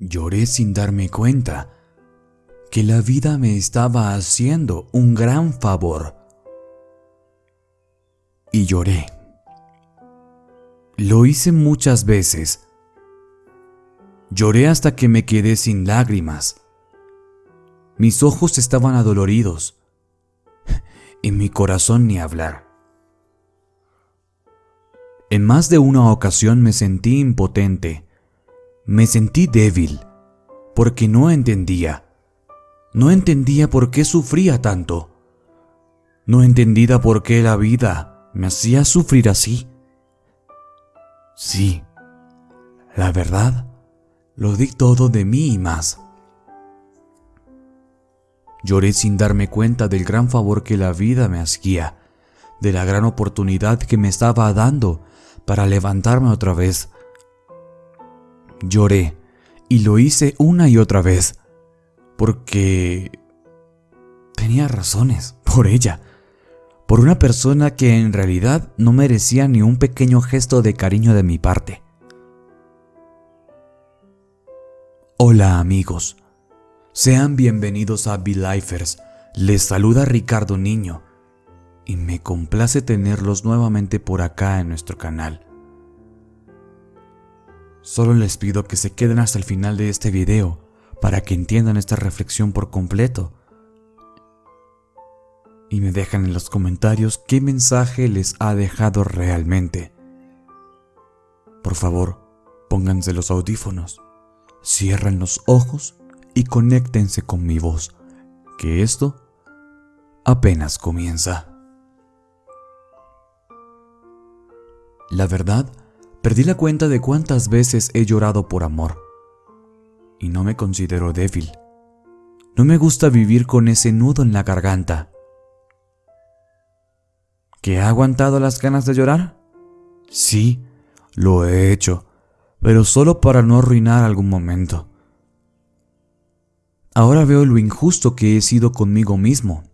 Lloré sin darme cuenta que la vida me estaba haciendo un gran favor. Y lloré. Lo hice muchas veces. Lloré hasta que me quedé sin lágrimas. Mis ojos estaban adoloridos. Y mi corazón ni hablar. En más de una ocasión me sentí impotente. Me sentí débil, porque no entendía. No entendía por qué sufría tanto. No entendía por qué la vida me hacía sufrir así. Sí, la verdad, lo di todo de mí y más. Lloré sin darme cuenta del gran favor que la vida me hacía, de la gran oportunidad que me estaba dando para levantarme otra vez. Lloré y lo hice una y otra vez, porque tenía razones por ella, por una persona que en realidad no merecía ni un pequeño gesto de cariño de mi parte. Hola amigos, sean bienvenidos a Be-Lifers. Les saluda Ricardo Niño y me complace tenerlos nuevamente por acá en nuestro canal. Solo les pido que se queden hasta el final de este video para que entiendan esta reflexión por completo y me dejan en los comentarios qué mensaje les ha dejado realmente. Por favor, pónganse los audífonos Cierren los ojos y conéctense con mi voz, que esto apenas comienza. La verdad, perdí la cuenta de cuántas veces he llorado por amor. Y no me considero débil. No me gusta vivir con ese nudo en la garganta. ¿Que ha aguantado las ganas de llorar? Sí, lo he hecho pero solo para no arruinar algún momento. Ahora veo lo injusto que he sido conmigo mismo.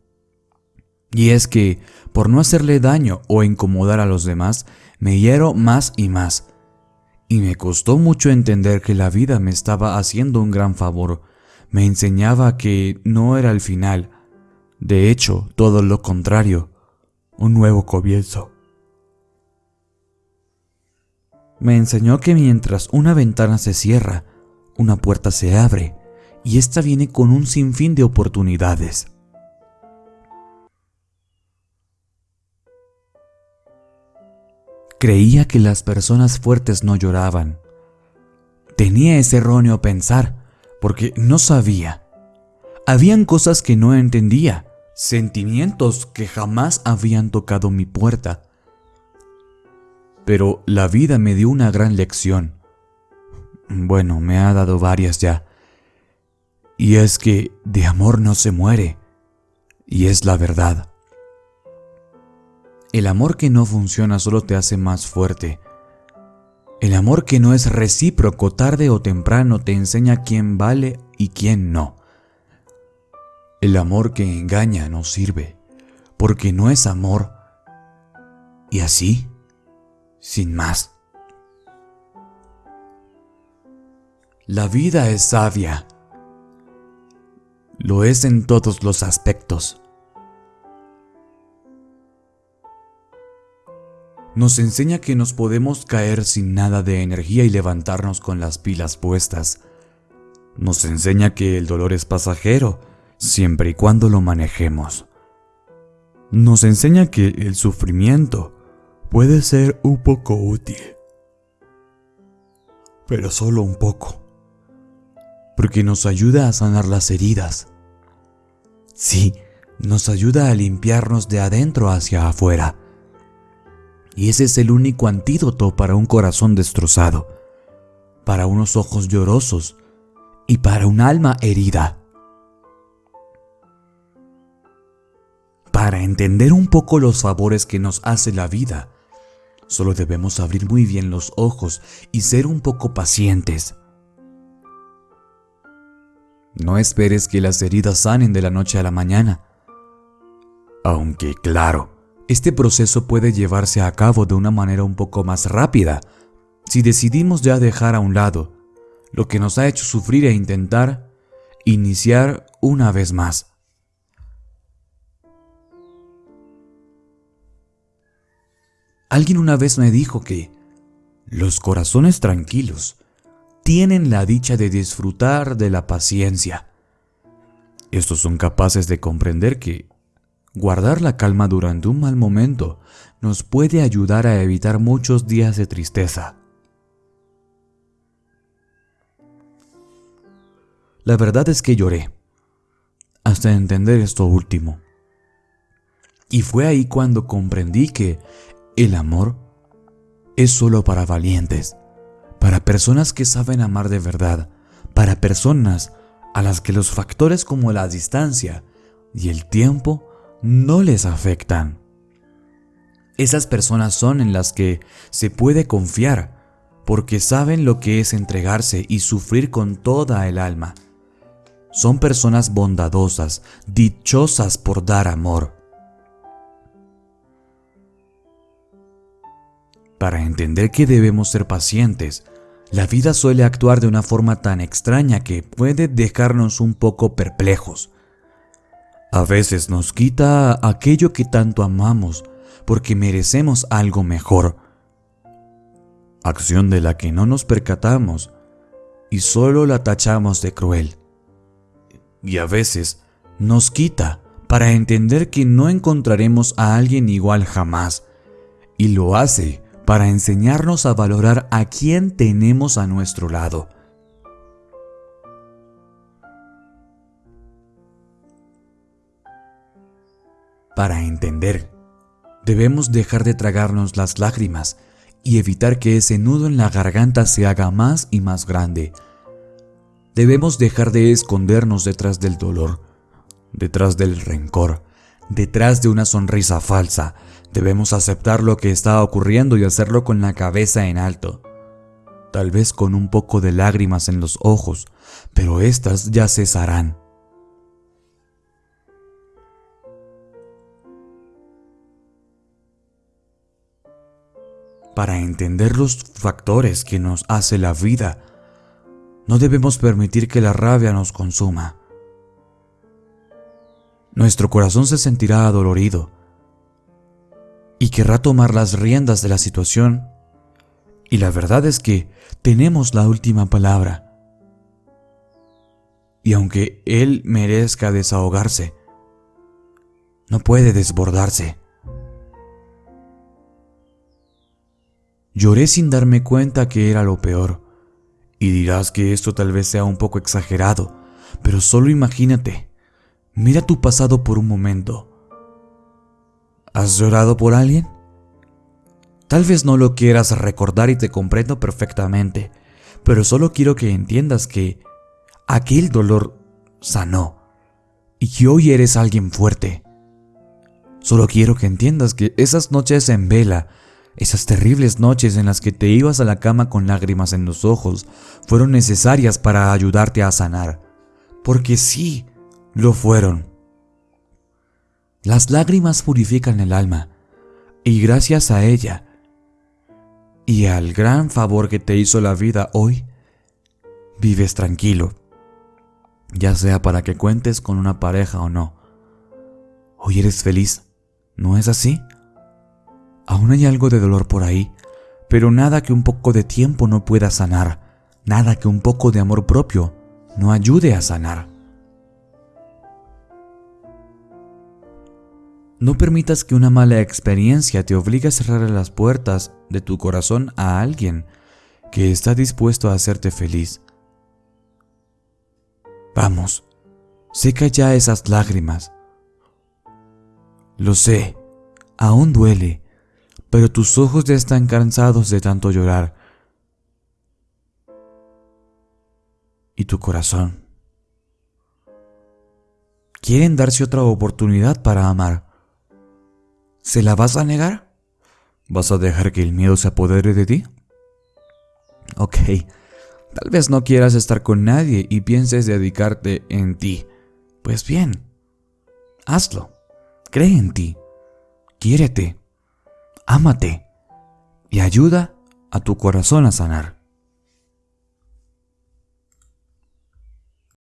Y es que, por no hacerle daño o incomodar a los demás, me hiero más y más. Y me costó mucho entender que la vida me estaba haciendo un gran favor. Me enseñaba que no era el final. De hecho, todo lo contrario, un nuevo comienzo. Me enseñó que mientras una ventana se cierra, una puerta se abre y esta viene con un sinfín de oportunidades. Creía que las personas fuertes no lloraban. Tenía ese erróneo pensar porque no sabía. Habían cosas que no entendía, sentimientos que jamás habían tocado mi puerta pero la vida me dio una gran lección. Bueno, me ha dado varias ya. Y es que de amor no se muere. Y es la verdad. El amor que no funciona solo te hace más fuerte. El amor que no es recíproco tarde o temprano te enseña quién vale y quién no. El amor que engaña no sirve, porque no es amor. Y así sin más. La vida es sabia. Lo es en todos los aspectos. Nos enseña que nos podemos caer sin nada de energía y levantarnos con las pilas puestas. Nos enseña que el dolor es pasajero, siempre y cuando lo manejemos. Nos enseña que el sufrimiento puede ser un poco útil. Pero solo un poco. Porque nos ayuda a sanar las heridas. Sí, nos ayuda a limpiarnos de adentro hacia afuera. Y ese es el único antídoto para un corazón destrozado, para unos ojos llorosos y para un alma herida. Para entender un poco los favores que nos hace la vida, Solo debemos abrir muy bien los ojos y ser un poco pacientes. No esperes que las heridas sanen de la noche a la mañana. Aunque claro, este proceso puede llevarse a cabo de una manera un poco más rápida si decidimos ya dejar a un lado lo que nos ha hecho sufrir e intentar iniciar una vez más. Alguien una vez me dijo que los corazones tranquilos tienen la dicha de disfrutar de la paciencia. Estos son capaces de comprender que guardar la calma durante un mal momento nos puede ayudar a evitar muchos días de tristeza. La verdad es que lloré, hasta entender esto último. Y fue ahí cuando comprendí que el amor es solo para valientes, para personas que saben amar de verdad, para personas a las que los factores como la distancia y el tiempo no les afectan. Esas personas son en las que se puede confiar, porque saben lo que es entregarse y sufrir con toda el alma. Son personas bondadosas, dichosas por dar amor. Para entender que debemos ser pacientes, la vida suele actuar de una forma tan extraña que puede dejarnos un poco perplejos. A veces nos quita aquello que tanto amamos, porque merecemos algo mejor. Acción de la que no nos percatamos y solo la tachamos de cruel. Y a veces nos quita para entender que no encontraremos a alguien igual jamás, y lo hace para enseñarnos a valorar a quien tenemos a nuestro lado. Para entender Debemos dejar de tragarnos las lágrimas y evitar que ese nudo en la garganta se haga más y más grande. Debemos dejar de escondernos detrás del dolor, detrás del rencor, detrás de una sonrisa falsa. Debemos aceptar lo que está ocurriendo y hacerlo con la cabeza en alto. Tal vez con un poco de lágrimas en los ojos, pero éstas ya cesarán. Para entender los factores que nos hace la vida. No debemos permitir que la rabia nos consuma. Nuestro corazón se sentirá adolorido y querrá tomar las riendas de la situación. Y la verdad es que tenemos la última palabra. Y aunque Él merezca desahogarse, no puede desbordarse. Lloré sin darme cuenta que era lo peor. Y dirás que esto tal vez sea un poco exagerado, pero solo imagínate. Mira tu pasado por un momento. ¿Has llorado por alguien? Tal vez no lo quieras recordar y te comprendo perfectamente, pero solo quiero que entiendas que aquel dolor sanó y que hoy eres alguien fuerte. Solo quiero que entiendas que esas noches en vela esas terribles noches en las que te ibas a la cama con lágrimas en los ojos fueron necesarias para ayudarte a sanar. Porque sí, lo fueron. Las lágrimas purifican el alma, y gracias a ella, y al gran favor que te hizo la vida hoy, vives tranquilo, ya sea para que cuentes con una pareja o no. Hoy eres feliz, ¿no es así? Aún hay algo de dolor por ahí, pero nada que un poco de tiempo no pueda sanar, nada que un poco de amor propio no ayude a sanar. No permitas que una mala experiencia te obligue a cerrar las puertas de tu corazón a alguien que está dispuesto a hacerte feliz. Vamos, seca ya esas lágrimas. Lo sé, aún duele, pero tus ojos ya están cansados de tanto llorar. Y tu corazón. Quieren darse otra oportunidad para amar. ¿Se la vas a negar? ¿Vas a dejar que el miedo se apodere de ti? Ok, tal vez no quieras estar con nadie y pienses dedicarte en ti. Pues bien, hazlo. Cree en ti. Quiérete ámate y ayuda a tu corazón a sanar.